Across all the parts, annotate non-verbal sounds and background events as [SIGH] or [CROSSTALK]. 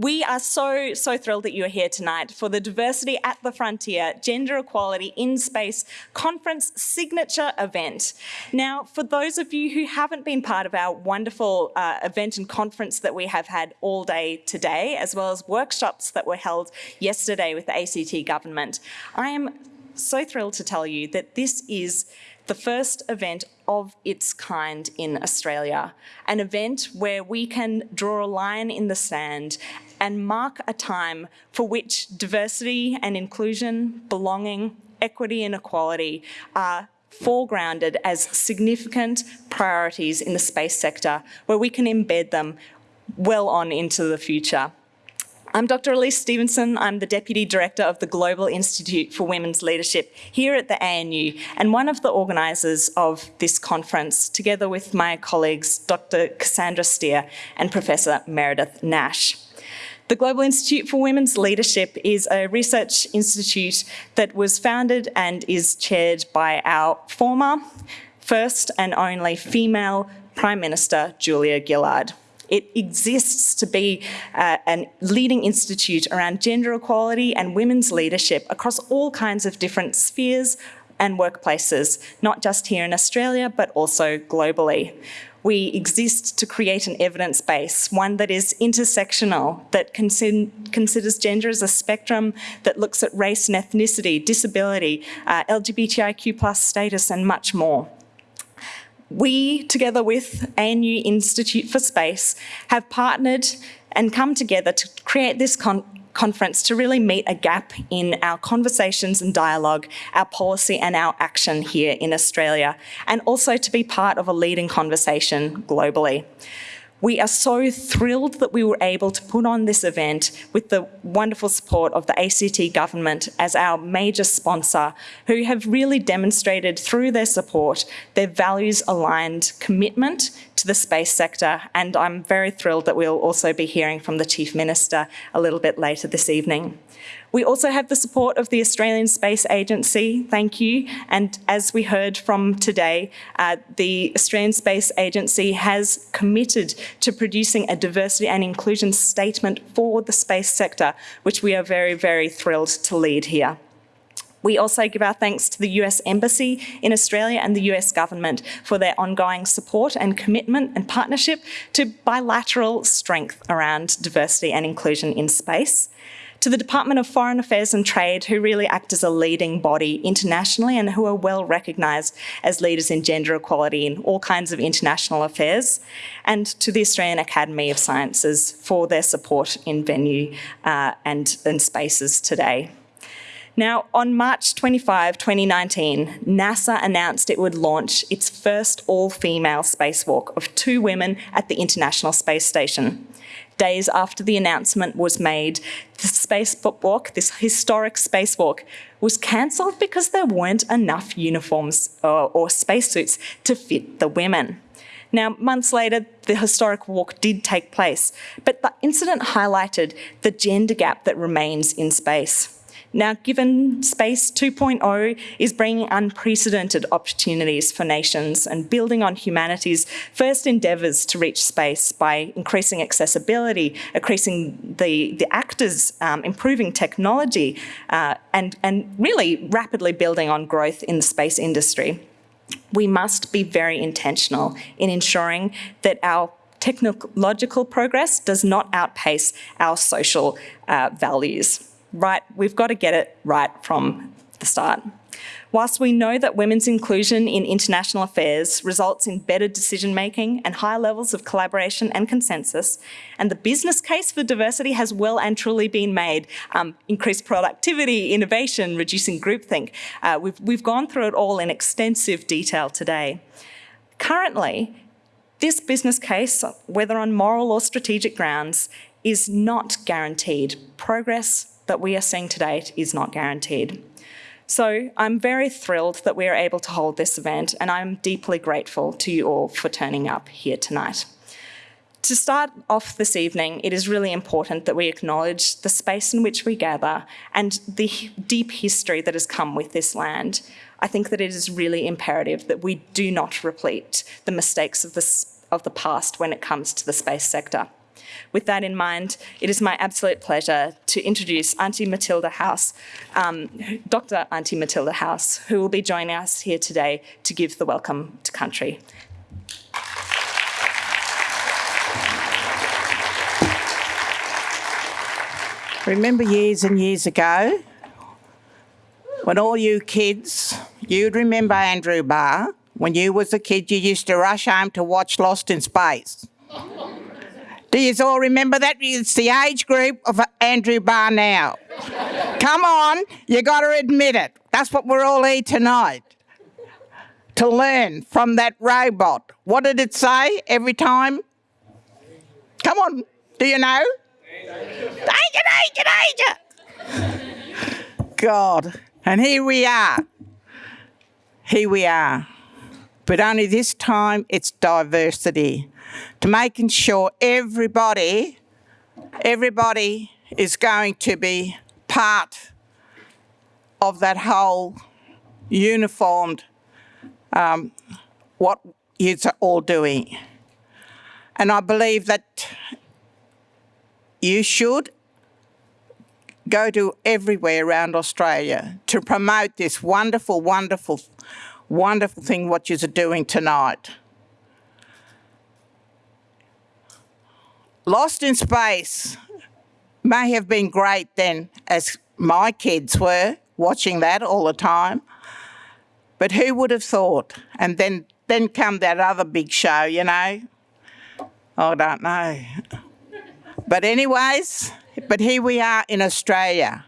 we are so, so thrilled that you are here tonight for the Diversity at the Frontier Gender Equality in Space Conference signature event. Now, for those of you who haven't been part of our wonderful uh, event and conference that we have had all day today, as well as workshops that were held yesterday with the ACT government, I am so thrilled to tell you that this is the first event of its kind in Australia, an event where we can draw a line in the sand and mark a time for which diversity and inclusion, belonging, equity and equality are foregrounded as significant priorities in the space sector where we can embed them well on into the future. I'm Dr. Elise Stevenson. I'm the Deputy Director of the Global Institute for Women's Leadership here at the ANU and one of the organisers of this conference, together with my colleagues Dr. Cassandra Steer and Professor Meredith Nash. The Global Institute for Women's Leadership is a research institute that was founded and is chaired by our former, first and only female Prime Minister, Julia Gillard. It exists to be uh, a leading institute around gender equality and women's leadership across all kinds of different spheres and workplaces, not just here in Australia, but also globally. We exist to create an evidence base, one that is intersectional, that considers gender as a spectrum, that looks at race and ethnicity, disability, uh, LGBTIQ plus status, and much more. We, together with ANU Institute for Space, have partnered and come together to create this conference to really meet a gap in our conversations and dialogue, our policy and our action here in Australia, and also to be part of a leading conversation globally. We are so thrilled that we were able to put on this event with the wonderful support of the ACT government as our major sponsor, who have really demonstrated through their support their values-aligned commitment to the space sector. And I'm very thrilled that we'll also be hearing from the Chief Minister a little bit later this evening. We also have the support of the Australian Space Agency, thank you. And as we heard from today, uh, the Australian Space Agency has committed to producing a diversity and inclusion statement for the space sector, which we are very, very thrilled to lead here. We also give our thanks to the US Embassy in Australia and the US government for their ongoing support and commitment and partnership to bilateral strength around diversity and inclusion in space to the Department of Foreign Affairs and Trade, who really act as a leading body internationally and who are well recognised as leaders in gender equality in all kinds of international affairs, and to the Australian Academy of Sciences for their support in venue uh, and, and spaces today. Now, on March 25, 2019, NASA announced it would launch its first all-female spacewalk of two women at the International Space Station days after the announcement was made, the spacewalk, this historic spacewalk, was cancelled because there weren't enough uniforms or, or spacesuits to fit the women. Now, months later, the historic walk did take place, but the incident highlighted the gender gap that remains in space. Now, given Space 2.0 is bringing unprecedented opportunities for nations and building on humanity's first endeavours to reach space by increasing accessibility, increasing the, the actors, um, improving technology, uh, and, and really rapidly building on growth in the space industry. We must be very intentional in ensuring that our technological progress does not outpace our social uh, values right, we've got to get it right from the start. Whilst we know that women's inclusion in international affairs results in better decision making and higher levels of collaboration and consensus, and the business case for diversity has well and truly been made, um, increased productivity, innovation, reducing groupthink. Uh, we've, we've gone through it all in extensive detail today. Currently, this business case, whether on moral or strategic grounds, is not guaranteed progress that we are seeing to date is not guaranteed. So I'm very thrilled that we are able to hold this event and I'm deeply grateful to you all for turning up here tonight. To start off this evening, it is really important that we acknowledge the space in which we gather and the deep history that has come with this land. I think that it is really imperative that we do not repeat the mistakes of of the past when it comes to the space sector. With that in mind, it is my absolute pleasure to introduce Auntie Matilda House, um, Dr. Auntie Matilda House, who will be joining us here today to give the welcome to country. Remember years and years ago when all you kids, you'd remember Andrew Barr, when you was a kid you used to rush home to watch Lost in Space. Do you all remember that? It's the age group of Andrew now. Come on, you got to admit it. That's what we're all here tonight. To learn from that robot. What did it say every time? Come on, do you know? Danger, danger, danger! God. And here we are. Here we are. But only this time it's diversity. To making sure everybody, everybody is going to be part of that whole uniformed um, what you're all doing. And I believe that you should go to everywhere around Australia to promote this wonderful, wonderful, wonderful thing what you're doing tonight. Lost in Space may have been great then as my kids were watching that all the time. But who would have thought? And then, then come that other big show, you know? I don't know. But anyways, but here we are in Australia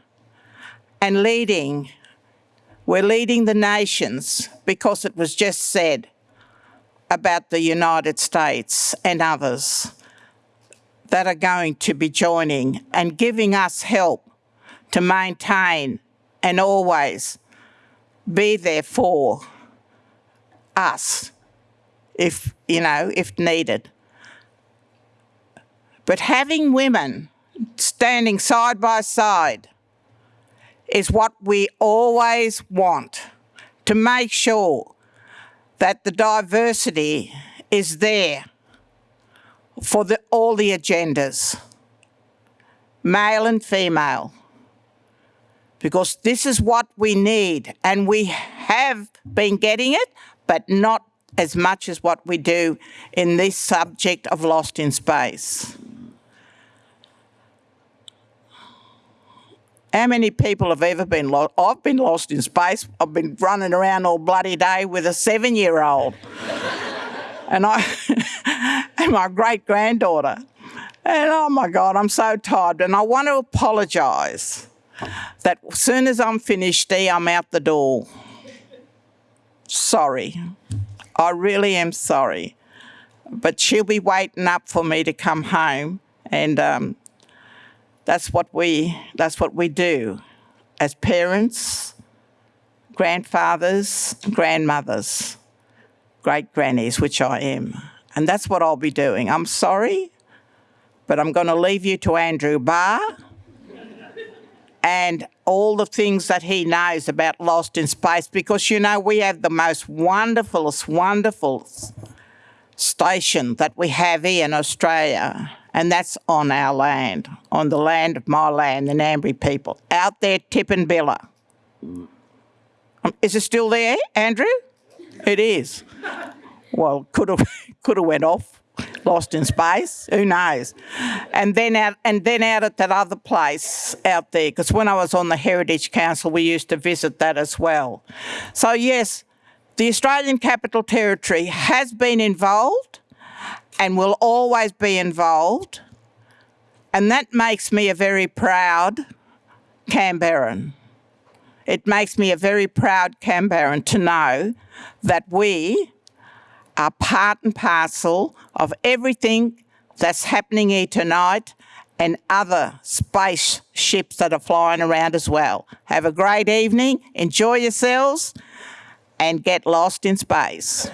and leading. We're leading the nations because it was just said about the United States and others that are going to be joining and giving us help to maintain and always be there for us if, you know, if needed. But having women standing side by side is what we always want to make sure that the diversity is there for the, all the agendas, male and female, because this is what we need and we have been getting it, but not as much as what we do in this subject of Lost in Space. How many people have ever been lost? I've been lost in space. I've been running around all bloody day with a seven-year-old. And I [LAUGHS] and my great-granddaughter. And oh my God, I'm so tired. And I want to apologise that as soon as I'm finished, I'm out the door. Sorry. I really am sorry. But she'll be waiting up for me to come home and um, that's what we, that's what we do as parents, grandfathers, grandmothers, great grannies, which I am. And that's what I'll be doing. I'm sorry, but I'm going to leave you to Andrew Barr and all the things that he knows about Lost in Space because, you know, we have the most wonderfulest, wonderful station that we have here in Australia and that's on our land, on the land of my land, the Ngambri people, out there Tidbinbilla. Um, is it still there, Andrew? It is. Well, could have [LAUGHS] could have went off, lost in space. Who knows? And then out and then out at that other place out there, because when I was on the Heritage Council, we used to visit that as well. So yes, the Australian Capital Territory has been involved and will always be involved. And that makes me a very proud Canberran. It makes me a very proud Canberran to know that we are part and parcel of everything that's happening here tonight and other spaceships that are flying around as well. Have a great evening, enjoy yourselves, and get lost in space.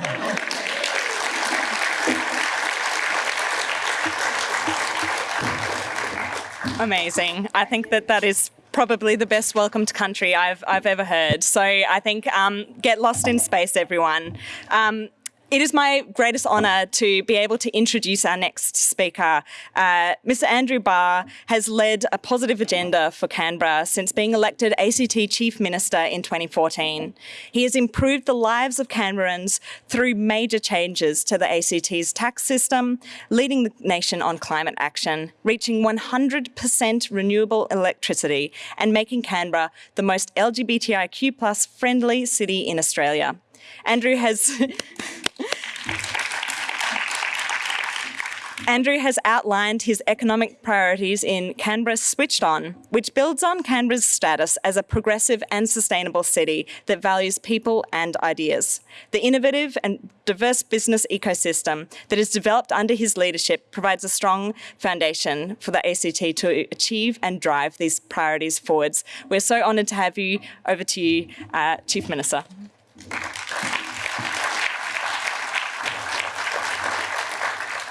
Amazing. I think that that is probably the best welcome to country I've, I've ever heard. So I think um, get lost in space, everyone. Um, It is my greatest honour to be able to introduce our next speaker. Uh, Mr Andrew Barr has led a positive agenda for Canberra since being elected ACT Chief Minister in 2014. He has improved the lives of Canberrans through major changes to the ACT's tax system, leading the nation on climate action, reaching 100% renewable electricity and making Canberra the most LGBTIQ plus friendly city in Australia. Andrew has [LAUGHS] Andrew has outlined his economic priorities in Canberra Switched On, which builds on Canberra's status as a progressive and sustainable city that values people and ideas. The innovative and diverse business ecosystem that is developed under his leadership provides a strong foundation for the ACT to achieve and drive these priorities forwards. We're so honoured to have you. Over to you, uh, Chief Minister.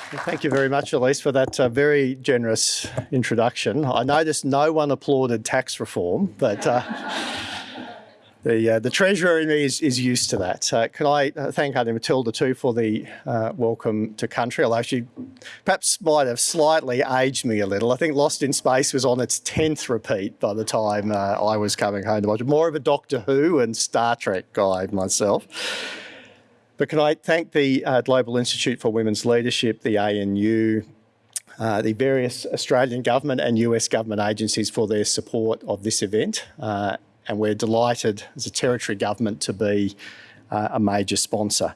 Thank you very much, Elise, for that uh, very generous introduction. I noticed no one applauded tax reform, but uh, [LAUGHS] the uh, the treasurer in me is, is used to that. Uh, can I uh, thank Auntie Matilda too for the uh, welcome to country, although she perhaps might have slightly aged me a little. I think Lost in Space was on its 10th repeat by the time I was coming home to watch. More of a Doctor Who and Star Trek guy myself. But can I thank the uh, Global Institute for Women's Leadership, the ANU, uh, the various Australian government and US government agencies for their support of this event. Uh, and we're delighted as a territory government to be uh, a major sponsor.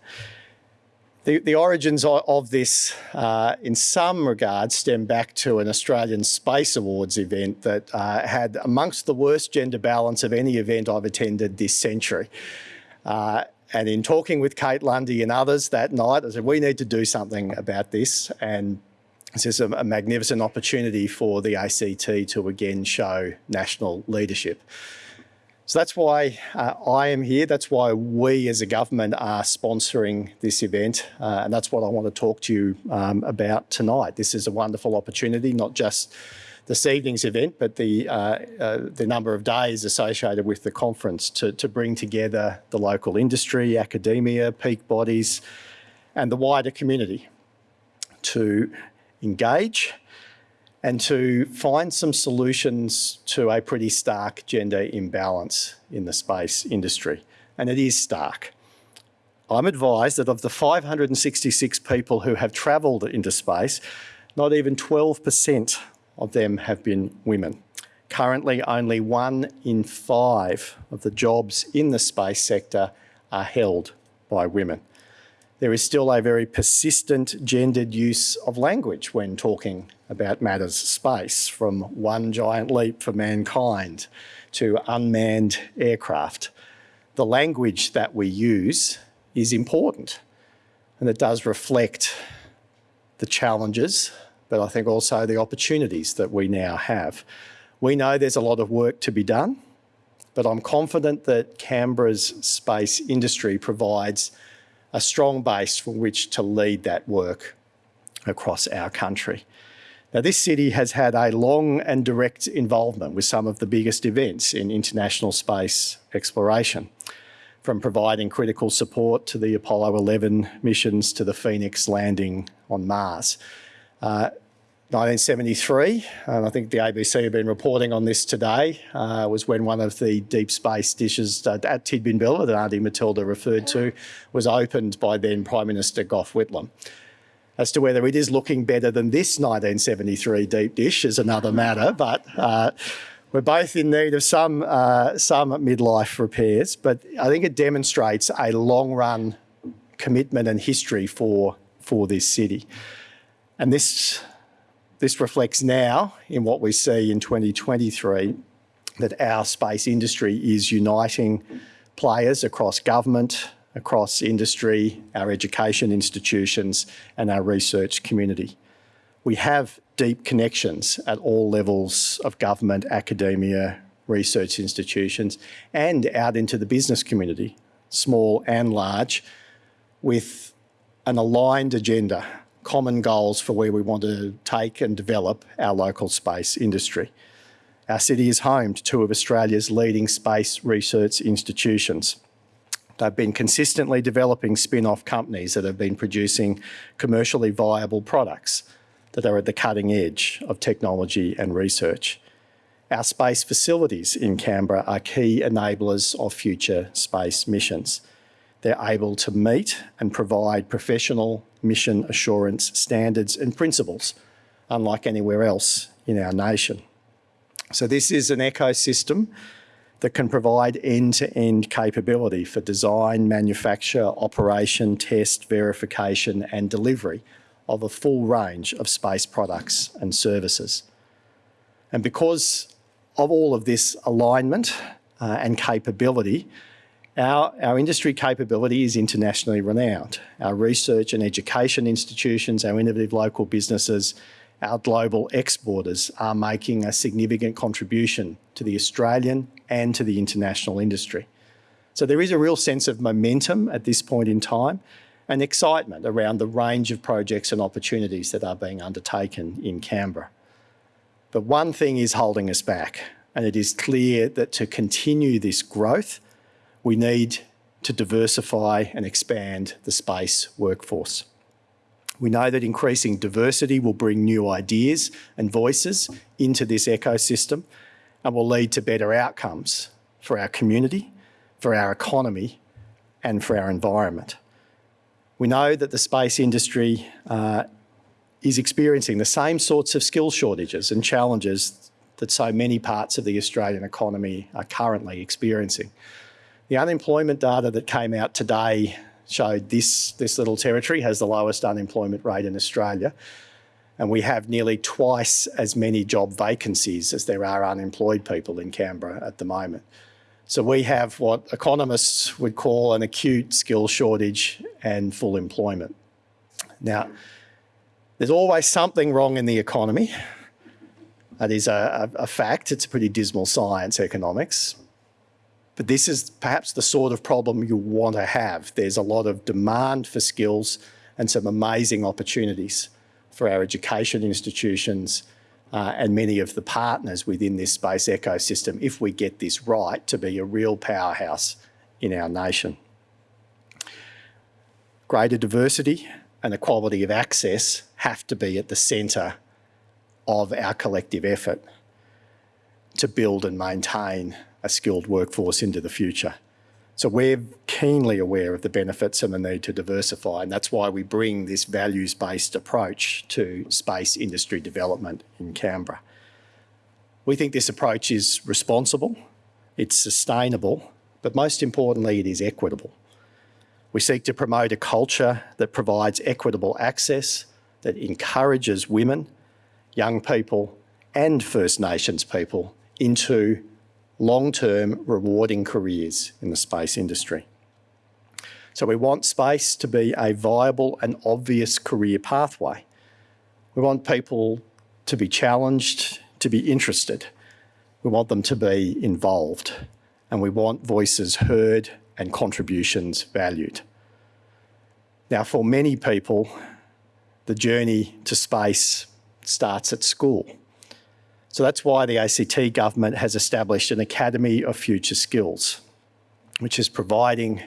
The, the origins of this, uh, in some regards, stem back to an Australian Space Awards event that uh, had amongst the worst gender balance of any event I've attended this century. Uh, and in talking with Kate Lundy and others that night, I said, we need to do something about this. And this is a, a magnificent opportunity for the ACT to again show national leadership. So that's why uh, I am here. That's why we as a government are sponsoring this event. Uh, and that's what I want to talk to you um, about tonight. This is a wonderful opportunity, not just this evening's event, but the, uh, uh, the number of days associated with the conference to, to bring together the local industry, academia, peak bodies, and the wider community to engage and to find some solutions to a pretty stark gender imbalance in the space industry. And it is stark. I'm advised that of the 566 people who have travelled into space, not even 12% of them have been women. Currently, only one in five of the jobs in the space sector are held by women. There is still a very persistent gendered use of language when talking about matters space, from one giant leap for mankind to unmanned aircraft. The language that we use is important and it does reflect the challenges but I think also the opportunities that we now have. We know there's a lot of work to be done, but I'm confident that Canberra's space industry provides a strong base from which to lead that work across our country. Now, this city has had a long and direct involvement with some of the biggest events in international space exploration, from providing critical support to the Apollo 11 missions to the Phoenix landing on Mars. Uh, 1973, and I think the ABC have been reporting on this today, uh, was when one of the deep space dishes uh, at Tidbinbilla that Auntie Matilda referred to was opened by then Prime Minister Gough Whitlam. As to whether it is looking better than this 1973 deep dish is another matter, but uh, we're both in need of some, uh, some midlife repairs, but I think it demonstrates a long run commitment and history for, for this city. And this this reflects now in what we see in 2023 that our space industry is uniting players across government, across industry, our education institutions and our research community. We have deep connections at all levels of government, academia, research institutions and out into the business community, small and large, with an aligned agenda common goals for where we want to take and develop our local space industry. Our city is home to two of Australia's leading space research institutions, They've been consistently developing spin-off companies that have been producing commercially viable products that are at the cutting edge of technology and research. Our space facilities in Canberra are key enablers of future space missions. They're able to meet and provide professional mission assurance standards and principles, unlike anywhere else in our nation. So this is an ecosystem that can provide end-to-end -end capability for design, manufacture, operation, test, verification and delivery of a full range of space products and services. And because of all of this alignment uh, and capability, our, our industry capability is internationally renowned. Our research and education institutions, our innovative local businesses, our global exporters are making a significant contribution to the Australian and to the international industry. So there is a real sense of momentum at this point in time and excitement around the range of projects and opportunities that are being undertaken in Canberra. But one thing is holding us back, and it is clear that to continue this growth, we need to diversify and expand the space workforce. We know that increasing diversity will bring new ideas and voices into this ecosystem and will lead to better outcomes for our community, for our economy and for our environment. We know that the space industry uh, is experiencing the same sorts of skill shortages and challenges that so many parts of the Australian economy are currently experiencing. The unemployment data that came out today showed this, this little territory has the lowest unemployment rate in Australia. And we have nearly twice as many job vacancies as there are unemployed people in Canberra at the moment. So we have what economists would call an acute skill shortage and full employment. Now, there's always something wrong in the economy. That is a, a, a fact. It's a pretty dismal science, economics. But this is perhaps the sort of problem you want to have. There's a lot of demand for skills and some amazing opportunities for our education institutions uh, and many of the partners within this space ecosystem if we get this right to be a real powerhouse in our nation. Greater diversity and equality of access have to be at the centre of our collective effort to build and maintain a skilled workforce into the future. So we're keenly aware of the benefits and the need to diversify, and that's why we bring this values-based approach to space industry development in Canberra. We think this approach is responsible, it's sustainable, but most importantly, it is equitable. We seek to promote a culture that provides equitable access, that encourages women, young people and First Nations people into long-term rewarding careers in the space industry. So we want space to be a viable and obvious career pathway. We want people to be challenged, to be interested. We want them to be involved and we want voices heard and contributions valued. Now, for many people, the journey to space starts at school. So that's why the ACT government has established an Academy of Future Skills, which is providing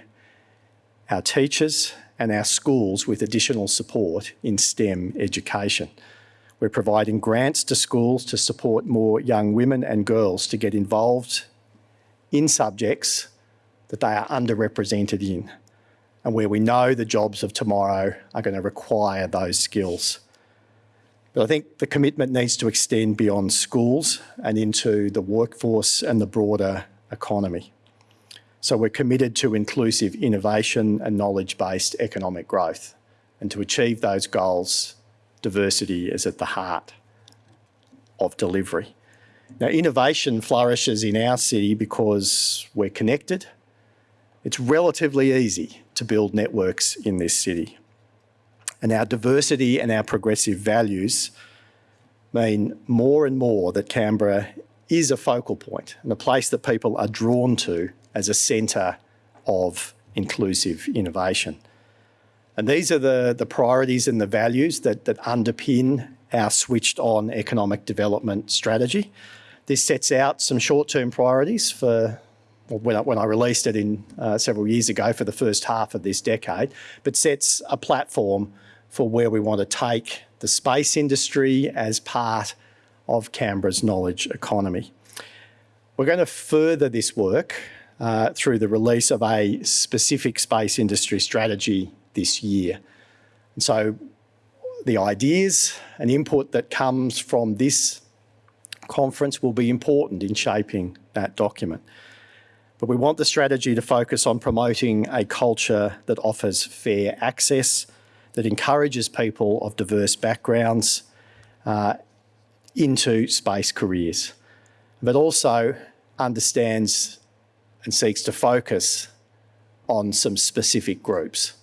our teachers and our schools with additional support in STEM education. We're providing grants to schools to support more young women and girls to get involved in subjects that they are underrepresented in and where we know the jobs of tomorrow are going to require those skills. But I think the commitment needs to extend beyond schools and into the workforce and the broader economy. So we're committed to inclusive innovation and knowledge-based economic growth. And to achieve those goals, diversity is at the heart of delivery. Now, innovation flourishes in our city because we're connected. It's relatively easy to build networks in this city. And our diversity and our progressive values mean more and more that Canberra is a focal point and a place that people are drawn to as a centre of inclusive innovation. And these are the, the priorities and the values that, that underpin our switched on economic development strategy. This sets out some short-term priorities for when I, when I released it in uh, several years ago for the first half of this decade, but sets a platform for where we want to take the space industry as part of Canberra's knowledge economy. We're going to further this work uh, through the release of a specific space industry strategy this year. And so the ideas and input that comes from this conference will be important in shaping that document. But we want the strategy to focus on promoting a culture that offers fair access, that encourages people of diverse backgrounds uh, into space careers, but also understands and seeks to focus on some specific groups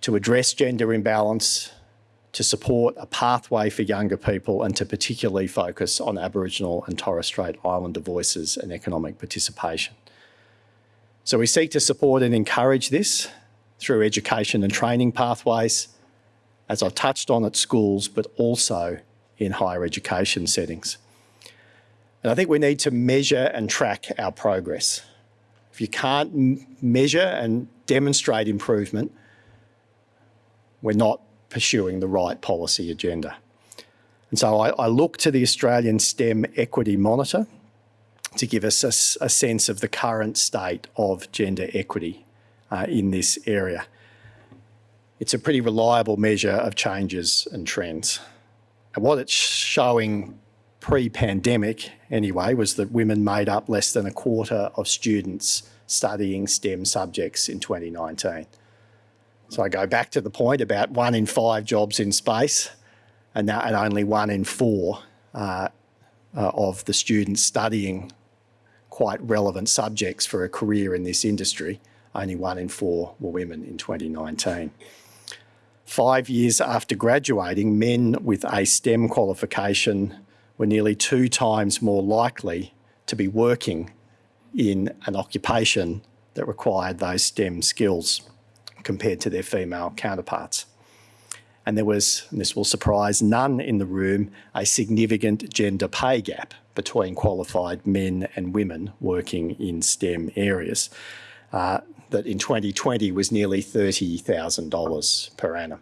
to address gender imbalance, to support a pathway for younger people and to particularly focus on Aboriginal and Torres Strait Islander voices and economic participation. So we seek to support and encourage this through education and training pathways, as I've touched on at schools, but also in higher education settings. And I think we need to measure and track our progress. If you can't measure and demonstrate improvement, we're not pursuing the right policy agenda. And so I, I look to the Australian STEM Equity Monitor to give us a, a sense of the current state of gender equity uh, in this area. It's a pretty reliable measure of changes and trends. And what it's showing pre-pandemic anyway was that women made up less than a quarter of students studying STEM subjects in 2019. So I go back to the point about one in five jobs in space and, now, and only one in four uh, uh, of the students studying quite relevant subjects for a career in this industry. Only one in four were women in 2019. Five years after graduating, men with a STEM qualification were nearly two times more likely to be working in an occupation that required those STEM skills compared to their female counterparts. And there was, and this will surprise none in the room, a significant gender pay gap between qualified men and women working in STEM areas. Uh, that in 2020 was nearly $30,000 per annum.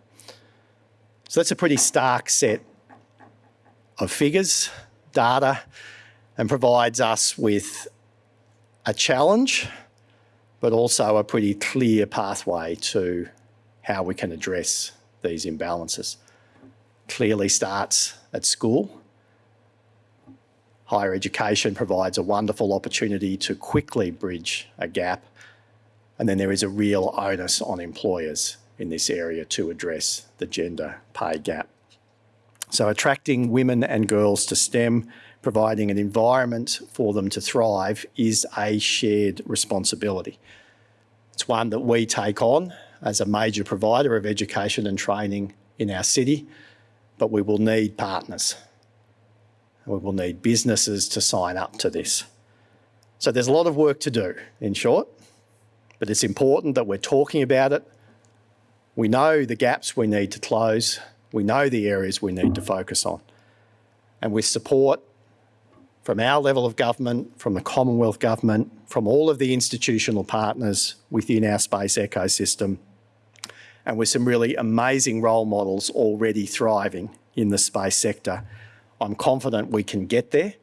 So that's a pretty stark set of figures, data, and provides us with a challenge but also a pretty clear pathway to how we can address these imbalances. Clearly starts at school. Higher education provides a wonderful opportunity to quickly bridge a gap. And then there is a real onus on employers in this area to address the gender pay gap. So attracting women and girls to STEM, providing an environment for them to thrive is a shared responsibility. It's one that we take on as a major provider of education and training in our city, but we will need partners. We will need businesses to sign up to this. So there's a lot of work to do, in short, but it's important that we're talking about it. We know the gaps we need to close. We know the areas we need to focus on. And with support from our level of government, from the Commonwealth Government, from all of the institutional partners within our space ecosystem, and with some really amazing role models already thriving in the space sector. I'm confident we can get there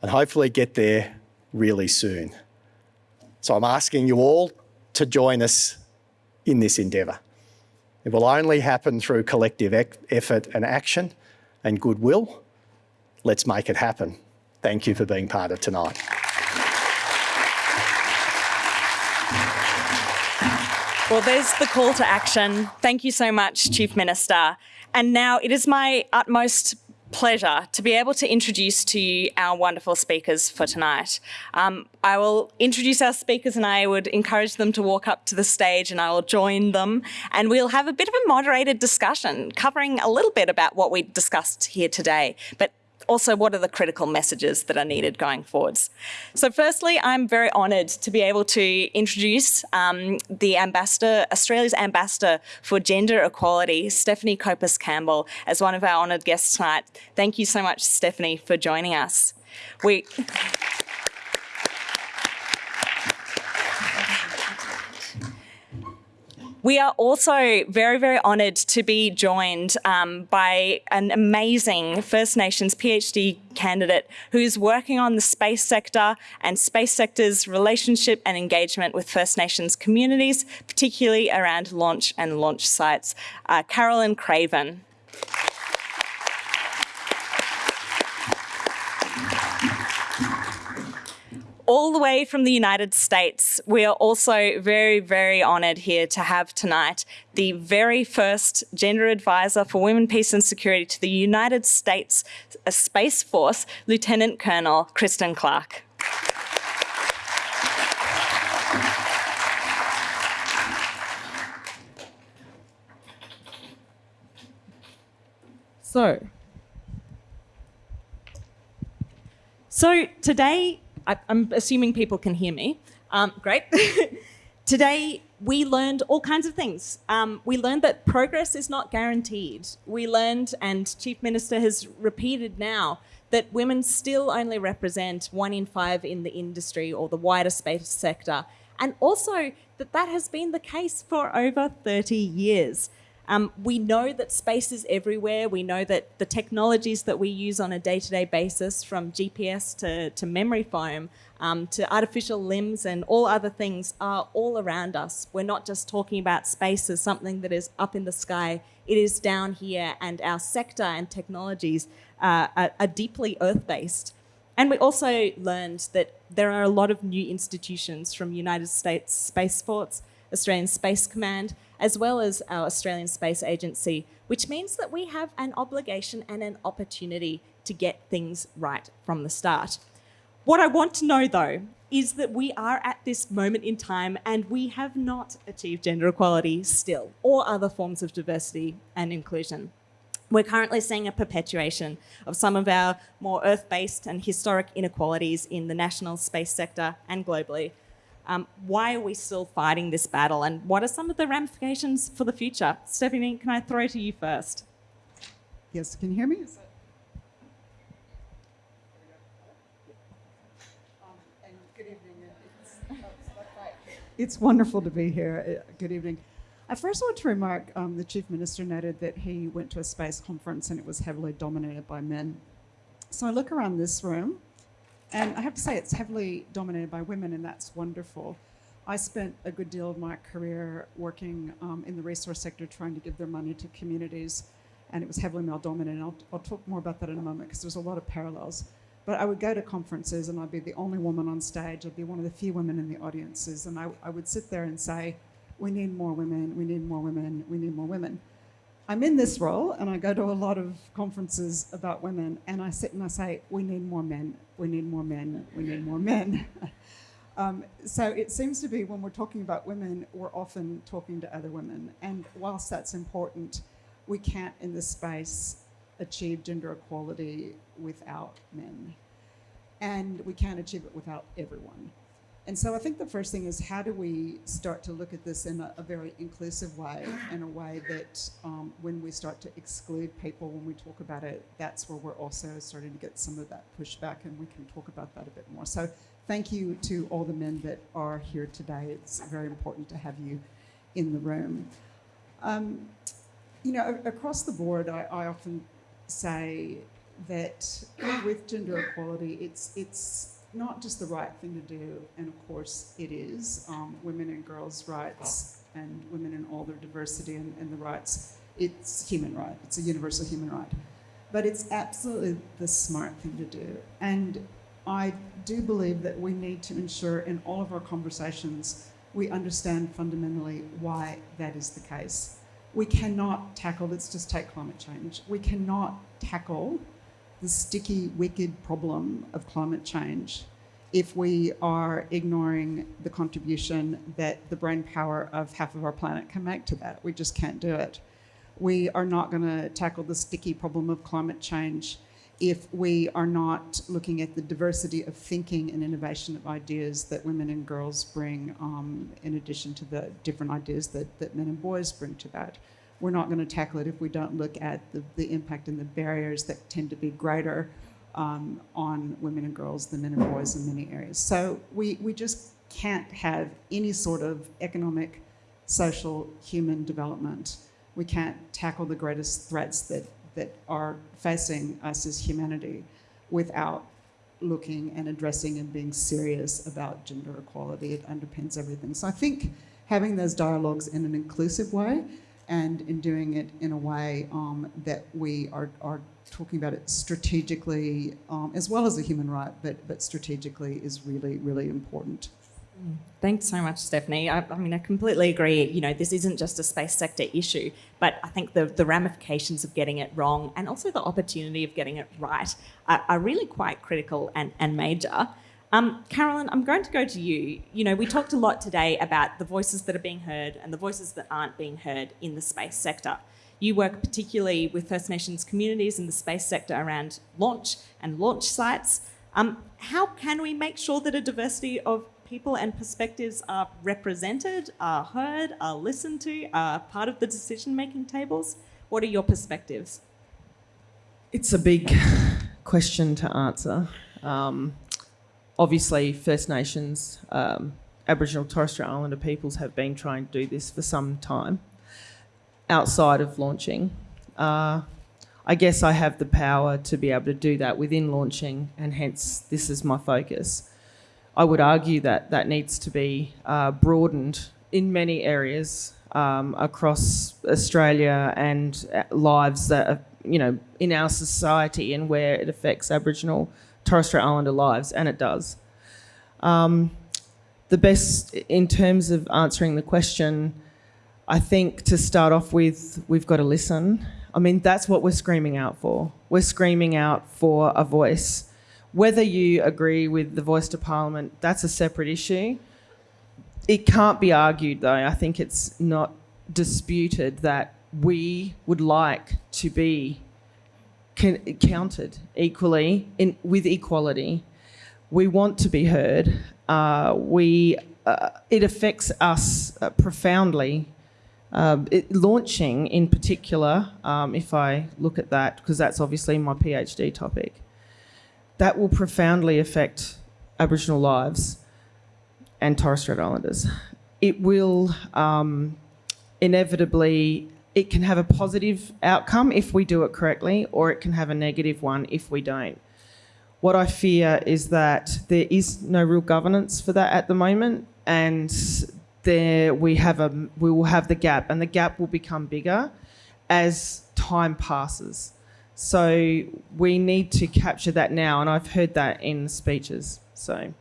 and hopefully get there really soon. So I'm asking you all to join us in this endeavour. It will only happen through collective effort and action and goodwill. Let's make it happen. Thank you for being part of tonight. Well, there's the call to action. Thank you so much, Chief Minister. And now it is my utmost pleasure to be able to introduce to you our wonderful speakers for tonight. Um, I will introduce our speakers and I would encourage them to walk up to the stage and I will join them and we'll have a bit of a moderated discussion covering a little bit about what we discussed here today. But also what are the critical messages that are needed going forwards. So firstly, I'm very honoured to be able to introduce um, the ambassador, Australia's ambassador for gender equality, Stephanie Copus Campbell, as one of our honoured guests tonight. Thank you so much, Stephanie, for joining us. We. We are also very, very honoured to be joined um, by an amazing First Nations PhD candidate who's working on the space sector and space sector's relationship and engagement with First Nations communities, particularly around launch and launch sites. Uh, Carolyn Craven. All the way from the United States. We are also very, very honoured here to have tonight the very first gender advisor for women, peace and security to the United States uh, Space Force, Lieutenant Colonel Kristen Clark. So, so today I, am assuming people can hear me. Um, great. [LAUGHS] Today, we learned all kinds of things. Um, we learned that progress is not guaranteed. We learned, and Chief Minister has repeated now, that women still only represent one in five in the industry or the wider space sector. And also that that has been the case for over 30 years. Um, we know that space is everywhere. We know that the technologies that we use on a day-to-day basis, from GPS to, to memory foam, um, to artificial limbs and all other things are all around us. We're not just talking about space as something that is up in the sky. It is down here and our sector and technologies uh, are, are deeply earth-based. And we also learned that there are a lot of new institutions from United States Space Force, Australian Space Command, as well as our Australian Space Agency, which means that we have an obligation and an opportunity to get things right from the start. What I want to know though is that we are at this moment in time and we have not achieved gender equality still, or other forms of diversity and inclusion. We're currently seeing a perpetuation of some of our more earth-based and historic inequalities in the national space sector and globally, um, why are we still fighting this battle and what are some of the ramifications for the future? Stephanie, can I throw to you first? Yes, can you hear me? It's wonderful to be here. Uh, good evening. I first want to remark um, the Chief Minister noted that he went to a space conference and it was heavily dominated by men. So I look around this room and I have to say, it's heavily dominated by women, and that's wonderful. I spent a good deal of my career working um, in the resource sector, trying to give their money to communities, and it was heavily male dominated. I'll, I'll talk more about that in a moment because there's a lot of parallels. But I would go to conferences and I'd be the only woman on stage. I'd be one of the few women in the audiences, and I, I would sit there and say, "We need more women. We need more women. We need more women." I'm in this role and I go to a lot of conferences about women and I sit and I say, we need more men, we need more men, we need more men. [LAUGHS] um, so it seems to be when we're talking about women, we're often talking to other women. And whilst that's important, we can't in this space achieve gender equality without men. And we can't achieve it without everyone. And so I think the first thing is how do we start to look at this in a, a very inclusive way, in a way that um, when we start to exclude people when we talk about it, that's where we're also starting to get some of that pushback and we can talk about that a bit more. So thank you to all the men that are here today. It's very important to have you in the room. Um, you know, across the board, I, I often say that with gender equality, it's, it's not just the right thing to do, and of course it is, um, women and girls' rights and women in all their diversity and, and the rights, it's human right, it's a universal human right. But it's absolutely the smart thing to do. And I do believe that we need to ensure in all of our conversations we understand fundamentally why that is the case. We cannot tackle, let's just take climate change, we cannot tackle the sticky, wicked problem of climate change if we are ignoring the contribution that the brain power of half of our planet can make to that. We just can't do it. We are not going to tackle the sticky problem of climate change if we are not looking at the diversity of thinking and innovation of ideas that women and girls bring um, in addition to the different ideas that, that men and boys bring to that we're not going to tackle it if we don't look at the, the impact and the barriers that tend to be greater um, on women and girls than men and boys in many areas. So we, we just can't have any sort of economic social, human development. We can't tackle the greatest threats that, that are facing us as humanity without looking and addressing and being serious about gender equality. It underpins everything. So I think having those dialogues in an inclusive way and in doing it in a way um, that we are, are talking about it strategically um, as well as a human right, but, but strategically is really, really important. Thanks so much, Stephanie. I, I, mean, I completely agree. You know, this isn't just a space sector issue, but I think the, the ramifications of getting it wrong and also the opportunity of getting it right are, are really quite critical and, and major. Um, Carolyn, I'm going to go to you. You know, we talked a lot today about the voices that are being heard and the voices that aren't being heard in the space sector. You work particularly with First Nations communities in the space sector around launch and launch sites. Um, how can we make sure that a diversity of people and perspectives are represented, are heard, are listened to, are part of the decision-making tables? What are your perspectives? It's a big question to answer. Um, obviously, First Nations, um, Aboriginal Torres Strait Islander peoples have been trying to do this for some time outside of launching. Uh, I guess I have the power to be able to do that within launching, and hence this is my focus. I would argue that that needs to be uh, broadened in many areas um, across Australia and uh, lives that are, you know, in our society and where it affects Aboriginal Torres Strait Islander lives, and it does. Um, the best, in terms of answering the question, I think to start off with, we've got to listen. I mean, that's what we're screaming out for. We're screaming out for a voice. Whether you agree with the voice to Parliament, that's a separate issue. It can't be argued, though. I think it's not disputed that we would like to be counted equally in, with equality. We want to be heard. Uh, we, uh, it affects us uh, profoundly. Um, it, launching in particular, um, if I look at that, because that's obviously my PhD topic, that will profoundly affect Aboriginal lives and Torres Strait Islanders. It will um, inevitably, it can have a positive outcome if we do it correctly, or it can have a negative one if we don't. What I fear is that there is no real governance for that at the moment, and there we have a we will have the gap, and the gap will become bigger as time passes. So we need to capture that now, and I've heard that in speeches. So.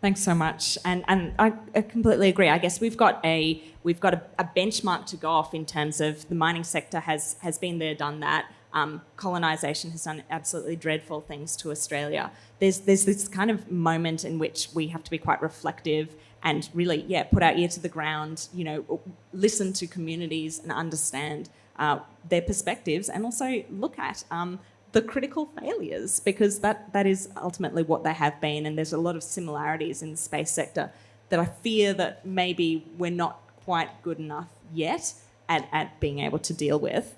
Thanks so much, and and I, I completely agree. I guess we've got a we've got a, a, benchmark to go off in terms of the mining sector has has been there, done that. Um, colonisation has done absolutely dreadful things to Australia. There's there's this kind of moment in which we have to be quite reflective and really, yeah, put our ear to the ground. You know, listen to communities and understand uh, their perspectives and also look at um, the critical failures because that, that is ultimately what they have been and there's a lot of similarities in the space sector that I fear that maybe we're not quite good enough yet at, at being able to deal with.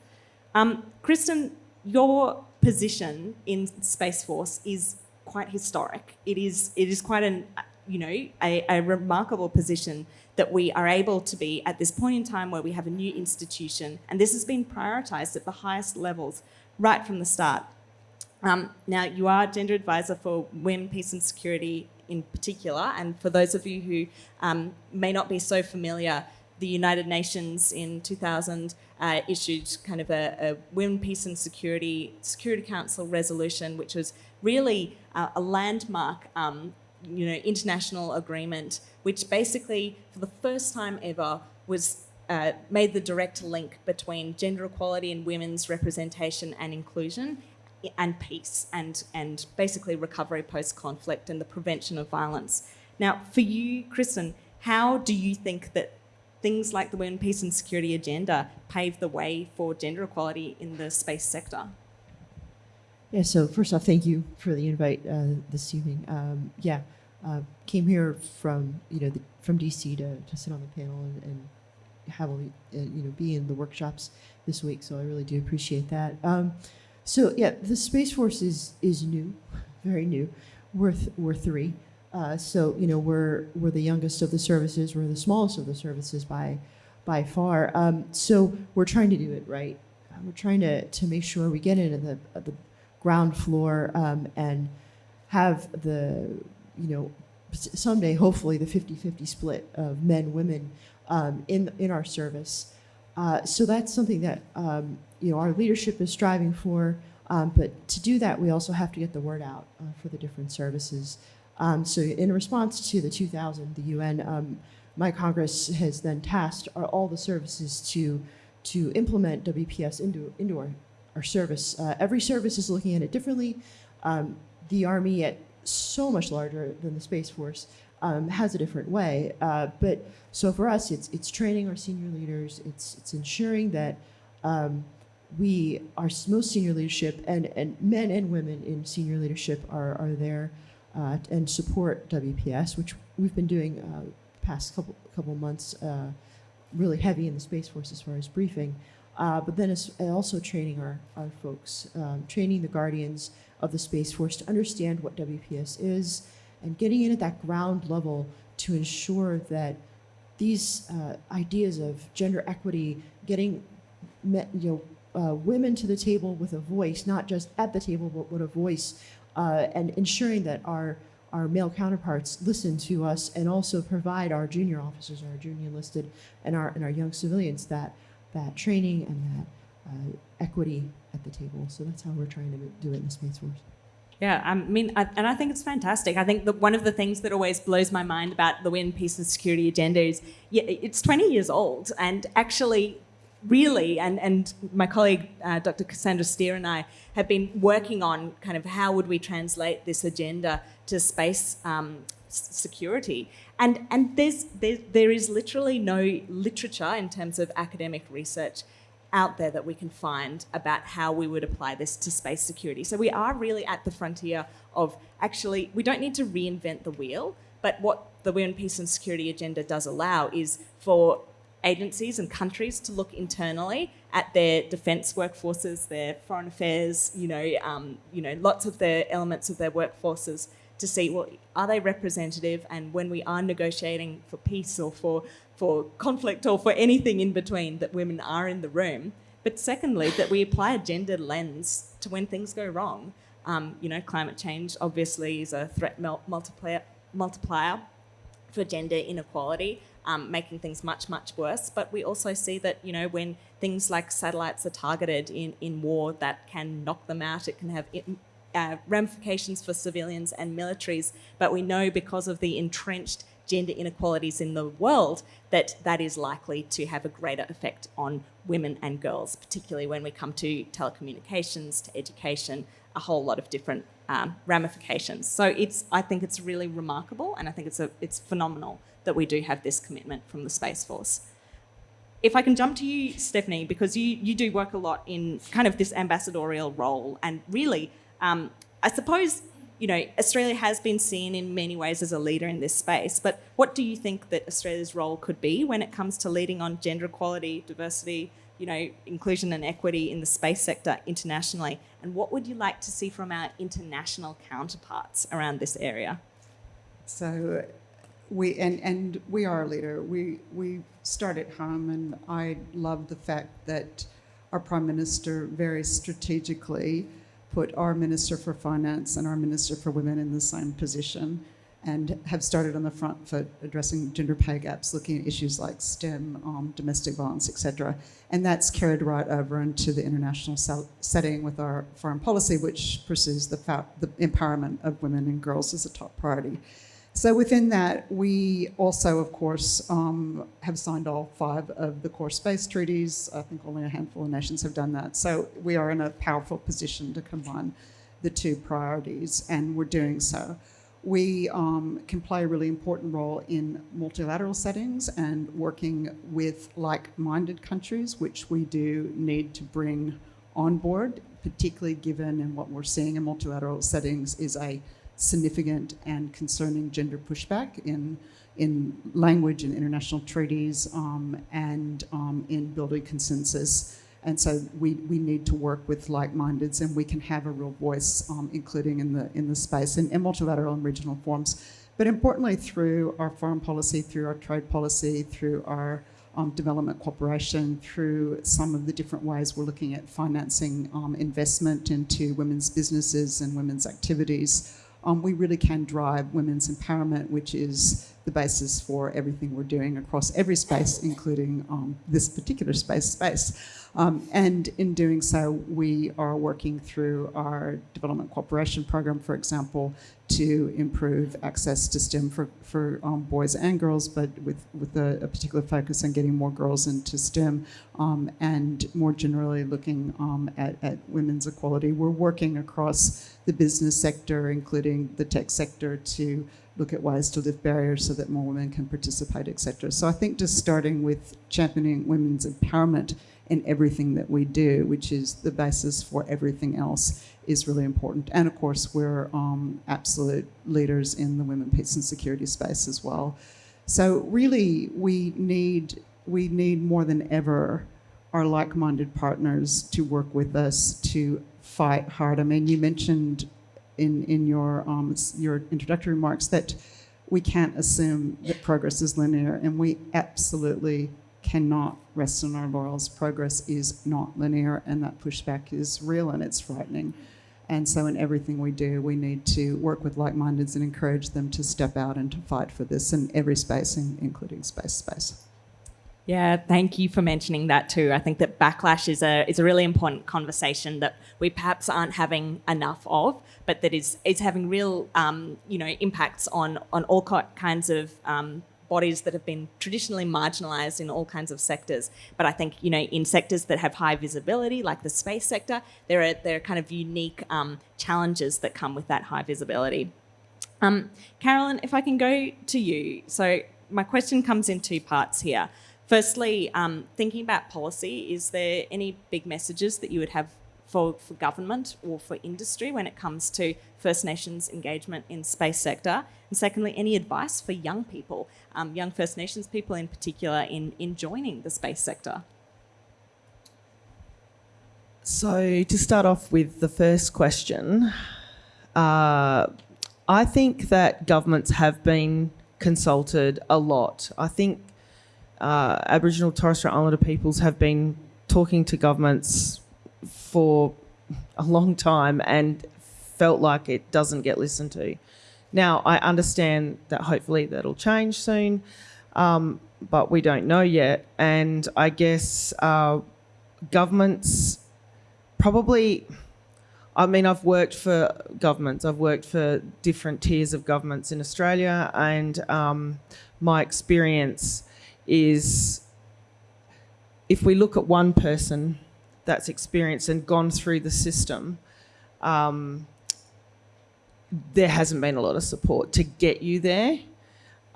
Um, Kristen, your position in Space Force is quite historic. It is, it is quite an, you know, a, a remarkable position that we are able to be at this point in time where we have a new institution, and this has been prioritised at the highest levels right from the start. Um, now, you are gender advisor for women, peace and security in particular, and for those of you who um, may not be so familiar, the United Nations in 2000 uh, issued kind of a, a Women, Peace and Security Security Council resolution, which was really uh, a landmark um, you know, international agreement, which basically, for the first time ever, was uh, made the direct link between gender equality and women's representation and inclusion and peace and, and basically recovery post-conflict and the prevention of violence. Now, for you, Kristen, how do you think that things like the Women, Peace and Security Agenda pave the way for gender equality in the space sector? Yeah, so first off, thank you for the invite uh, this evening. Um, yeah, uh, came here from you know the, from DC to, to sit on the panel and, and have uh, you know be in the workshops this week. So I really do appreciate that. Um, so yeah, the Space Force is is new, [LAUGHS] very new. We're th we're three. Uh, so you know we're we're the youngest of the services, we're the smallest of the services by by far. Um, so we're trying to do it right. Uh, we're trying to to make sure we get into the uh, the ground floor um, and have the you know someday hopefully the 50-50 split of men women um, in in our service. Uh, so that's something that um, you know our leadership is striving for. Um, but to do that, we also have to get the word out uh, for the different services. Um, so in response to the 2000, the UN, um, my Congress has then tasked our, all the services to to implement WPS into into our, our service. Uh, every service is looking at it differently. Um, the Army, at so much larger than the Space Force, um, has a different way. Uh, but so for us, it's it's training our senior leaders. It's it's ensuring that um, we, our most senior leadership, and, and men and women in senior leadership are, are there uh, and support WPS, which we've been doing uh, past couple couple months, uh, really heavy in the Space Force as far as briefing. Uh, but then also training our, our folks, um, training the guardians of the Space Force to understand what WPS is and getting in at that ground level to ensure that these uh, ideas of gender equity, getting you know, uh, women to the table with a voice, not just at the table, but with a voice, uh, and ensuring that our our male counterparts listen to us and also provide our junior officers, our junior enlisted, and our and our young civilians that that training and that uh, equity at the table. So that's how we're trying to do it in the Space Force. Yeah, I mean, I, and I think it's fantastic. I think that one of the things that always blows my mind about the WIN Peace and Security agenda is, yeah, it's 20 years old, and actually, really, and and my colleague uh, Dr. Cassandra Steer and I have been working on kind of how would we translate this agenda to space um, security, and and there's there, there is literally no literature in terms of academic research out there that we can find about how we would apply this to space security. So we are really at the frontier of actually, we don't need to reinvent the wheel, but what the UN Peace and Security Agenda does allow is for agencies and countries to look internally at their defence workforces, their foreign affairs, you know, um, you know, lots of the elements of their workforces to see well are they representative and when we are negotiating for peace or for for conflict or for anything in between that women are in the room but secondly that we apply a gender lens to when things go wrong um, you know climate change obviously is a threat multiplier multiplier for gender inequality, um, making things much, much worse. But we also see that, you know, when things like satellites are targeted in, in war, that can knock them out. It can have uh, ramifications for civilians and militaries. But we know because of the entrenched gender inequalities in the world that that is likely to have a greater effect on women and girls, particularly when we come to telecommunications, to education, a whole lot of different um, ramifications. So it's, I think it's really remarkable, and I think it's a, it's phenomenal that we do have this commitment from the Space Force. If I can jump to you, Stephanie, because you, you do work a lot in kind of this ambassadorial role, and really, um, I suppose, you know, Australia has been seen in many ways as a leader in this space, but what do you think that Australia's role could be when it comes to leading on gender equality, diversity, you know, inclusion and equity in the space sector internationally? And what would you like to see from our international counterparts around this area? So we and and we are a leader. We we start at home, and I love the fact that our prime minister very strategically put our minister for finance and our minister for women in the same position, and have started on the front foot addressing gender pay gaps, looking at issues like STEM, um, domestic violence, etc. And that's carried right over into the international setting with our foreign policy, which pursues the, the empowerment of women and girls as a top priority. So within that, we also, of course, um, have signed all five of the core space treaties. I think only a handful of nations have done that. So we are in a powerful position to combine the two priorities, and we're doing so. We um, can play a really important role in multilateral settings and working with like-minded countries, which we do need to bring on board, particularly given and what we're seeing in multilateral settings is a significant and concerning gender pushback in in language and international treaties um, and um, in building consensus. And so we, we need to work with like-mindeds and we can have a real voice, um, including in the in the space and, and multilateral and regional forms. But importantly, through our foreign policy, through our trade policy, through our um, development cooperation, through some of the different ways we're looking at financing um, investment into women's businesses and women's activities, um, we really can drive women's empowerment, which is the basis for everything we're doing across every space, including um, this particular space space. Um, and in doing so, we are working through our development cooperation program, for example, to improve access to STEM for, for um, boys and girls, but with, with a, a, particular focus on getting more girls into STEM um, and more generally looking um, at, at women's equality. We're working across the business sector, including the tech sector, to look at ways to lift barriers so that more women can participate, etc. So I think just starting with championing women's empowerment in everything that we do, which is the basis for everything else, is really important. And of course, we're um, absolute leaders in the women, peace and security space as well. So really, we need we need more than ever our like-minded partners to work with us to fight hard. I mean, you mentioned in in your um, your introductory remarks that we can't assume that progress is linear, and we absolutely cannot rest on our laurels. Progress is not linear, and that pushback is real and it's frightening. And so, in everything we do, we need to work with like mindeds and encourage them to step out and to fight for this in every space, including space space. Yeah, thank you for mentioning that too. I think that backlash is a is a really important conversation that we perhaps aren't having enough of, but that is is having real um, you know impacts on on all kinds of um, bodies that have been traditionally marginalized in all kinds of sectors. But I think, you know, in sectors that have high visibility, like the space sector, there are, there are kind of unique um, challenges that come with that high visibility. Um, Carolyn, if I can go to you. So my question comes in two parts here. Firstly, um, thinking about policy, is there any big messages that you would have for, for government or for industry when it comes to First Nations engagement in space sector? And secondly, any advice for young people, um, young First Nations people in particular, in, in joining the space sector? So, to start off with the first question, uh, I think that governments have been consulted a lot. I think uh, Aboriginal Torres Strait Islander peoples have been talking to governments for a long time and felt like it doesn't get listened to. Now, I understand that hopefully that'll change soon, um, but we don't know yet. And I guess uh, governments probably, I mean, I've worked for governments, I've worked for different tiers of governments in Australia, and um, my experience is if we look at one person, that's experienced and gone through the system, um, there hasn't been a lot of support to get you there.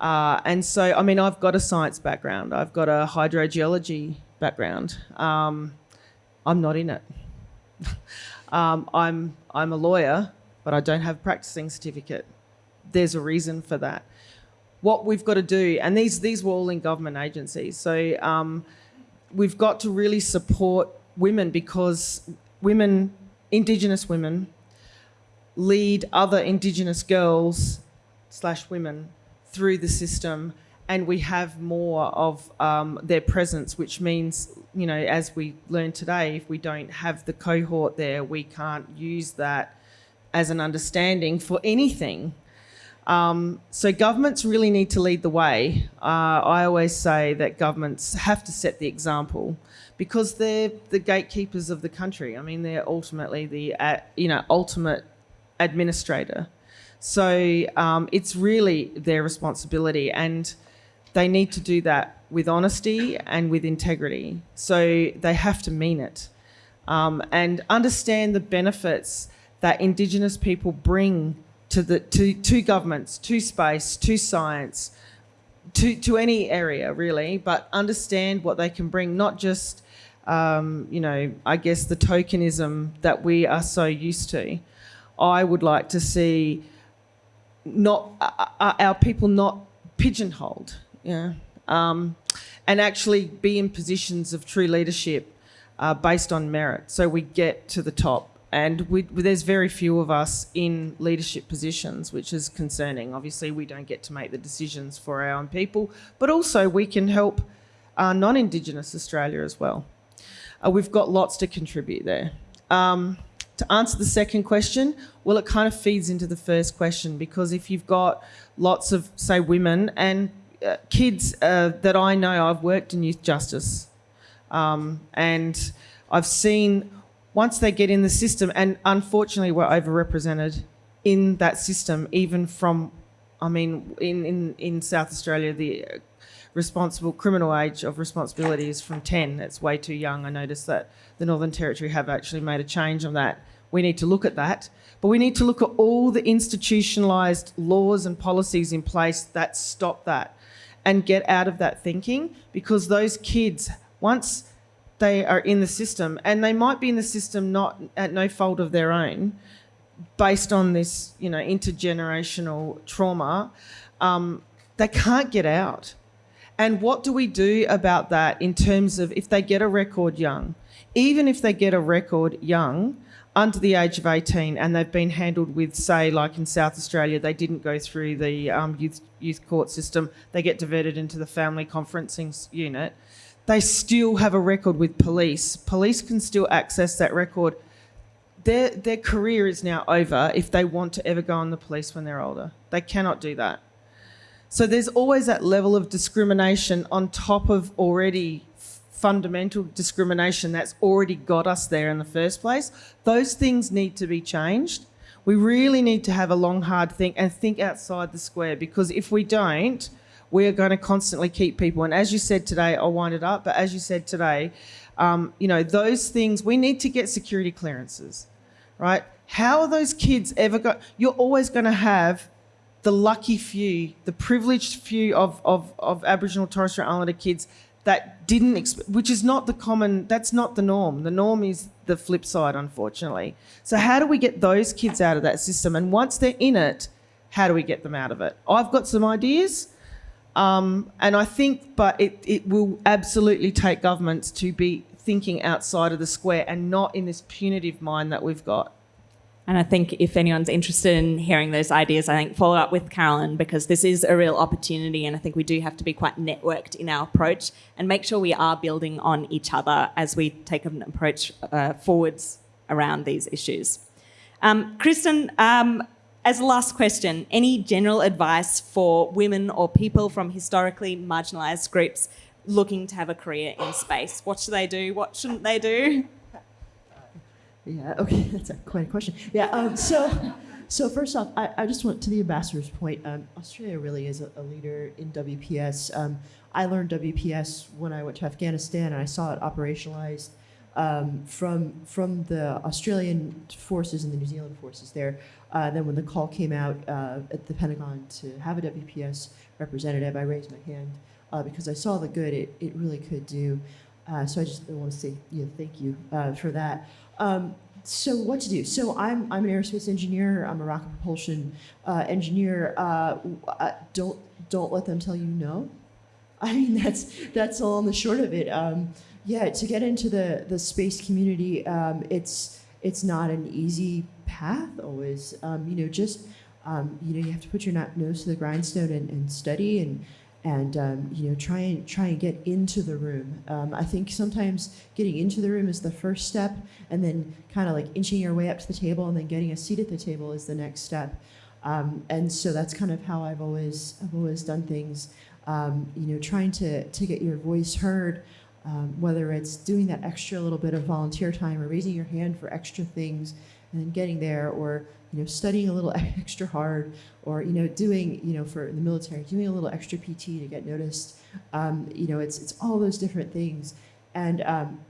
Uh, and so, I mean, I've got a science background, I've got a hydrogeology background. Um, I'm not in it. [LAUGHS] um, I'm, I'm a lawyer, but I don't have a practicing certificate. There's a reason for that. What we've got to do, and these, these were all in government agencies, so um, we've got to really support women because women, Indigenous women, lead other Indigenous girls slash women through the system and we have more of um, their presence, which means, you know, as we learned today, if we don't have the cohort there, we can't use that as an understanding for anything. Um, so governments really need to lead the way. Uh, I always say that governments have to set the example because they're the gatekeepers of the country. I mean, they're ultimately the uh, you know ultimate administrator. So um, it's really their responsibility, and they need to do that with honesty and with integrity. So they have to mean it um, and understand the benefits that Indigenous people bring to the to, to governments, to space, to science, to, to any area really, but understand what they can bring, not just um, you know, I guess the tokenism that we are so used to. I would like to see not uh, uh, our people not pigeonholed, yeah, um, and actually be in positions of true leadership uh, based on merit. So we get to the top and we, there's very few of us in leadership positions, which is concerning. Obviously, we don't get to make the decisions for our own people, but also we can help uh, non-Indigenous Australia as well. Uh, we've got lots to contribute there. Um, to answer the second question, well, it kind of feeds into the first question because if you've got lots of, say, women and uh, kids uh, that I know, I've worked in youth justice, um, and I've seen once they get in the system, and unfortunately, we're overrepresented in that system, even from, I mean, in, in, in South Australia, the uh, responsible criminal age of responsibility is from 10. That's way too young. I noticed that the Northern Territory have actually made a change on that. We need to look at that. But we need to look at all the institutionalised laws and policies in place that stop that and get out of that thinking because those kids, once they are in the system, and they might be in the system not at no fault of their own, based on this, you know, intergenerational trauma, um, they can't get out. And what do we do about that in terms of if they get a record young? Even if they get a record young, under the age of 18 and they've been handled with, say, like in South Australia, they didn't go through the um, youth, youth court system, they get diverted into the family conferencing unit, they still have a record with police. Police can still access that record. Their, their career is now over if they want to ever go on the police when they're older. They cannot do that. So there's always that level of discrimination on top of already fundamental discrimination that's already got us there in the first place. Those things need to be changed. We really need to have a long, hard think and think outside the square because if we don't, we are going to constantly keep people. And as you said today, I'll wind it up, but as you said today, um, you know, those things, we need to get security clearances, right? How are those kids ever got, you're always going to have the lucky few, the privileged few of, of, of Aboriginal Torres Strait Islander kids that didn't, which is not the common, that's not the norm. The norm is the flip side, unfortunately. So how do we get those kids out of that system? And once they're in it, how do we get them out of it? I've got some ideas. Um, and I think, but it, it will absolutely take governments to be thinking outside of the square and not in this punitive mind that we've got. And I think if anyone's interested in hearing those ideas, I think follow up with Carolyn because this is a real opportunity. And I think we do have to be quite networked in our approach and make sure we are building on each other as we take an approach uh, forwards around these issues. Um, Kristen, um, as a last question, any general advice for women or people from historically marginalised groups looking to have a career in space? What should they do? What shouldn't they do? [LAUGHS] Yeah, okay, [LAUGHS] that's a, quite a question. Yeah, um, so, [LAUGHS] so first off, I, I just want to the ambassador's point. Um, Australia really is a, a leader in WPS. Um, I learned WPS when I went to Afghanistan and I saw it operationalized um, from, from the Australian forces and the New Zealand forces there. Uh, then when the call came out uh, at the Pentagon to have a WPS representative, I raised my hand uh, because I saw the good it, it really could do. Uh, so I just want to say you know, thank you uh, for that. Um, so what to do? So I'm, I'm an aerospace engineer. I'm a rocket propulsion uh, engineer. Don't don't let them tell you no. I mean that's that's all on the short of it. Um, yeah, to get into the the space community, um, it's it's not an easy path always. Um, you know, just um, you know you have to put your nose to the grindstone and, and study and and um, you know try and try and get into the room. Um, I think sometimes getting into the room is the first step, and then kind of like inching your way up to the table, and then getting a seat at the table is the next step. Um, and so that's kind of how I've always I've always done things. Um, you know, trying to to get your voice heard, um, whether it's doing that extra little bit of volunteer time or raising your hand for extra things, and then getting there, or you know, studying a little [LAUGHS] extra hard, or you know, doing you know, for the military, doing a little extra PT to get noticed. Um, you know, it's it's all those different things, and um,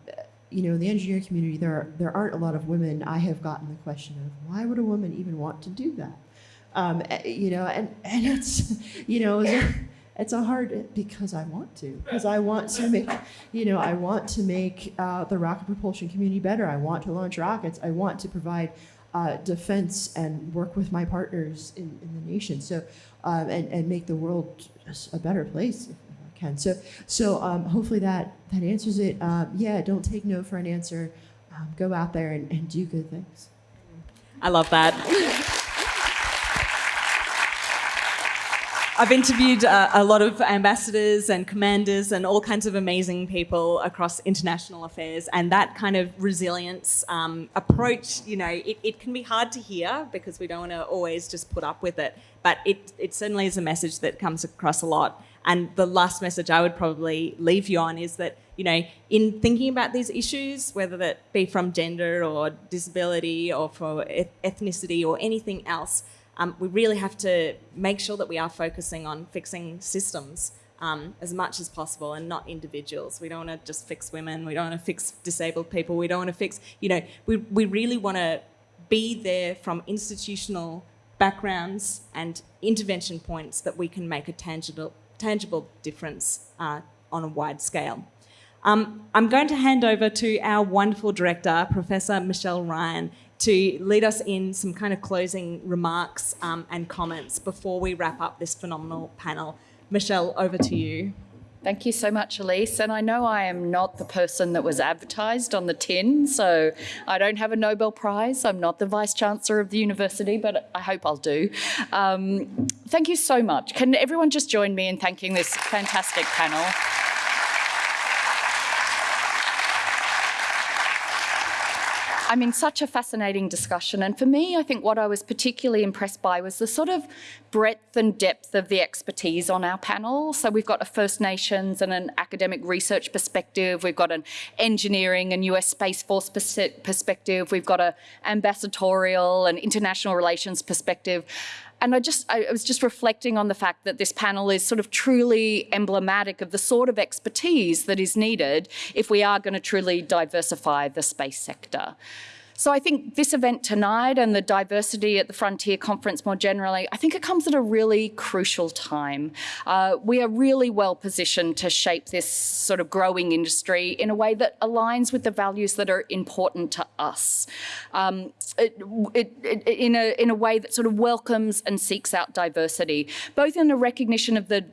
you know, in the engineering community, there are, there aren't a lot of women. I have gotten the question of why would a woman even want to do that? Um, eh, you know, and and it's [LAUGHS] you know. It's a, hard because I want to because I want to make you know I want to make uh, the rocket propulsion community better. I want to launch rockets. I want to provide uh, defense and work with my partners in, in the nation. So, um, and, and make the world a better place if I can. So, so um, hopefully that, that answers it. Um, yeah, don't take no for an answer. Um, go out there and, and do good things. I love that. I've interviewed uh, a lot of ambassadors and commanders and all kinds of amazing people across international affairs, and that kind of resilience um, approach, you know, it, it, can be hard to hear because we don't want to always just put up with it, but it, it certainly is a message that comes across a lot. And the last message I would probably leave you on is that, you know, in thinking about these issues, whether that be from gender or disability or for ethnicity or anything else, um, we really have to make sure that we are focusing on fixing systems um, as much as possible and not individuals. We don't want to just fix women. We don't want to fix disabled people. We don't want to fix, you know, we, we really want to be there from institutional backgrounds and intervention points that we can make a tangible, tangible difference uh, on a wide scale. Um, I'm going to hand over to our wonderful director, Professor Michelle Ryan, to lead us in some kind of closing remarks um, and comments before we wrap up this phenomenal panel. Michelle, over to you. Thank you so much, Elise. And I know I am not the person that was advertised on the tin, so I don't have a Nobel Prize. I'm not the Vice Chancellor of the university, but I hope I'll do. Um, thank you so much. Can everyone just join me in thanking this fantastic panel? I mean, such a fascinating discussion. And for me, I think what I was particularly impressed by was the sort of breadth and depth of the expertise on our panel. So we've got a First Nations and an academic research perspective. We've got an engineering and US Space Force perspective. We've got an ambassadorial and international relations perspective and I just I was just reflecting on the fact that this panel is sort of truly emblematic of the sort of expertise that is needed if we are going to truly diversify the space sector. So I think this event tonight and the diversity at the Frontier Conference more generally, I think it comes at a really crucial time. Uh, we are really well positioned to shape this sort of growing industry in a way that aligns with the values that are important to us. Um, it, it, it, in, a, in a way that sort of welcomes and seeks out diversity, both in a recognition of the,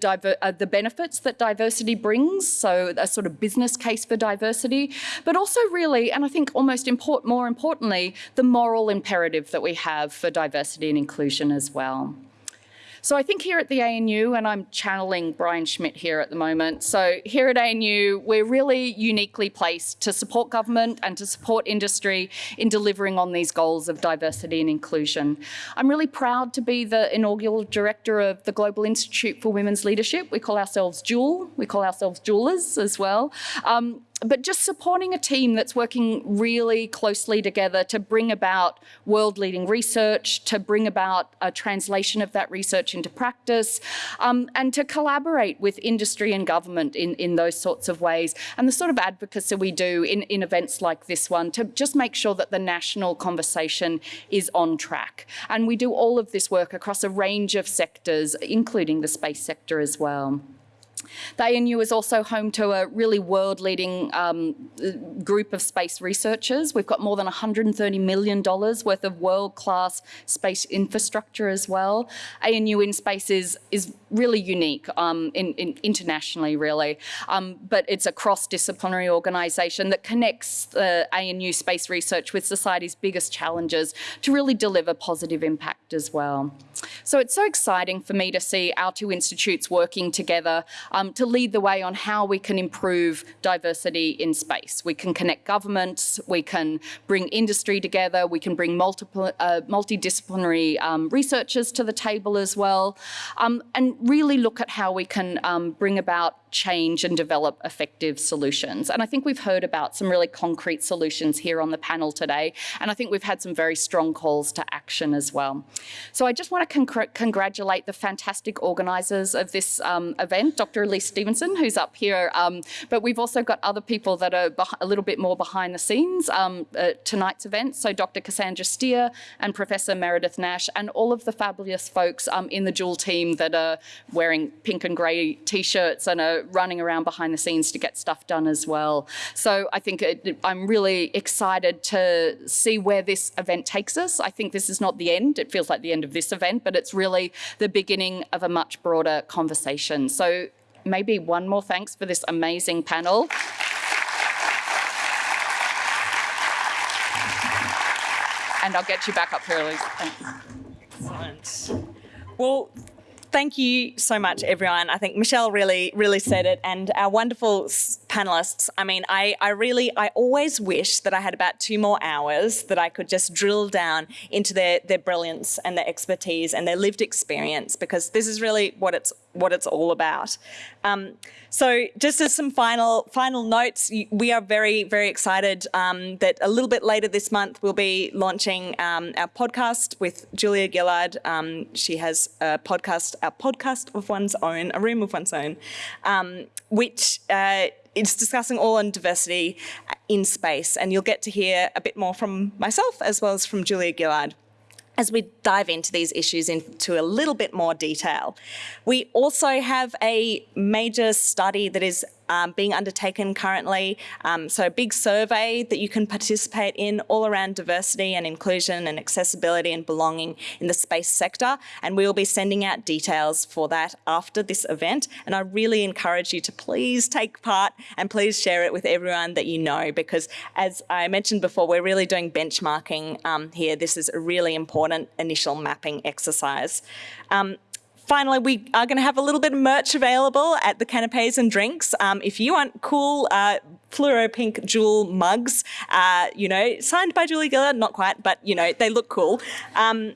uh, the benefits that diversity brings, so a sort of business case for diversity, but also really, and I think almost import, more important, importantly, the moral imperative that we have for diversity and inclusion as well. So I think here at the ANU, and I'm channeling Brian Schmidt here at the moment, so here at ANU, we're really uniquely placed to support government and to support industry in delivering on these goals of diversity and inclusion. I'm really proud to be the inaugural director of the Global Institute for Women's Leadership. We call ourselves Jewel, we call ourselves Jewelers as well. Um, but just supporting a team that's working really closely together to bring about world-leading research, to bring about a translation of that research into practice, um, and to collaborate with industry and government in, in those sorts of ways. And the sort of advocacy we do in, in events like this one to just make sure that the national conversation is on track. And we do all of this work across a range of sectors, including the space sector as well. The ANU is also home to a really world-leading um, group of space researchers. We've got more than $130 million worth of world-class space infrastructure as well. ANU in Space is, is really unique um, in, in internationally, really. Um, but it's a cross-disciplinary organisation that connects the ANU space research with society's biggest challenges to really deliver positive impact as well. So it's so exciting for me to see our two institutes working together um, to lead the way on how we can improve diversity in space. We can connect governments, we can bring industry together, we can bring multiple, uh, multidisciplinary um, researchers to the table as well, um, and really look at how we can um, bring about change and develop effective solutions. And I think we've heard about some really concrete solutions here on the panel today. And I think we've had some very strong calls to action as well. So I just want to con congratulate the fantastic organisers of this um, event, Dr. Elise Stevenson, who's up here. Um, but we've also got other people that are a little bit more behind the scenes um, at tonight's event. So Dr. Cassandra Steer and Professor Meredith Nash and all of the fabulous folks um, in the Jewel team that are wearing pink and grey t-shirts and are running around behind the scenes to get stuff done as well. So I think it, I'm really excited to see where this event takes us. I think this is not the end. It feels like the end of this event, but it's really the beginning of a much broader conversation. So maybe one more thanks for this amazing panel. And I'll get you back up here, Elise. Thanks. Excellent. Well, thank you so much, everyone. I think Michelle really, really said it, and our wonderful panelists. I mean, I, I really, I always wish that I had about two more hours that I could just drill down into their their brilliance and their expertise and their lived experience, because this is really what it's what it's all about. Um, so just as some final final notes, we are very, very excited um, that a little bit later this month we'll be launching um, our podcast with Julia Gillard. Um, she has a podcast, our podcast of one's own, a room of one's own, um, which uh, is discussing all on diversity in space. And you'll get to hear a bit more from myself as well as from Julia Gillard as we dive into these issues into a little bit more detail. We also have a major study that is um, being undertaken currently. Um, so a big survey that you can participate in all around diversity and inclusion and accessibility and belonging in the space sector. And we will be sending out details for that after this event. And I really encourage you to please take part and please share it with everyone that you know, because as I mentioned before, we're really doing benchmarking um, here. This is a really important initial mapping exercise. Um, Finally, we are going to have a little bit of merch available at the canapes and drinks. Um, if you want cool uh, fluoro pink jewel mugs, uh, you know, signed by Julia Gillard, not quite, but you know, they look cool. Um,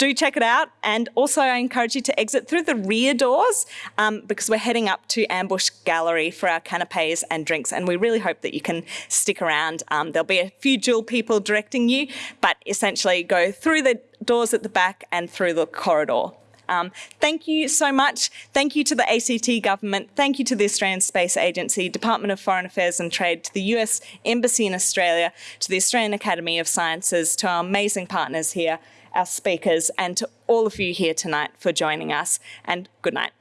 do check it out. And also I encourage you to exit through the rear doors um, because we're heading up to Ambush Gallery for our canapes and drinks. And we really hope that you can stick around. Um, there'll be a few Jewel people directing you, but essentially go through the doors at the back and through the corridor. Um, thank you so much. Thank you to the ACT government. Thank you to the Australian Space Agency, Department of Foreign Affairs and Trade, to the US Embassy in Australia, to the Australian Academy of Sciences, to our amazing partners here, our speakers, and to all of you here tonight for joining us. And good night.